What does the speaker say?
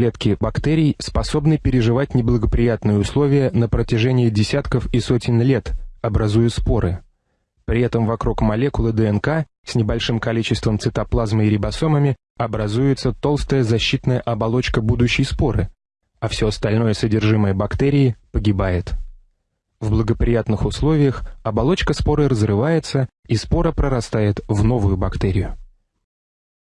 Клетки бактерий способны переживать неблагоприятные условия на протяжении десятков и сотен лет, образуя споры. При этом вокруг молекулы ДНК с небольшим количеством цитоплазмы и рибосомами образуется толстая защитная оболочка будущей споры, а все остальное содержимое бактерии погибает. В благоприятных условиях оболочка споры разрывается, и спора прорастает в новую бактерию.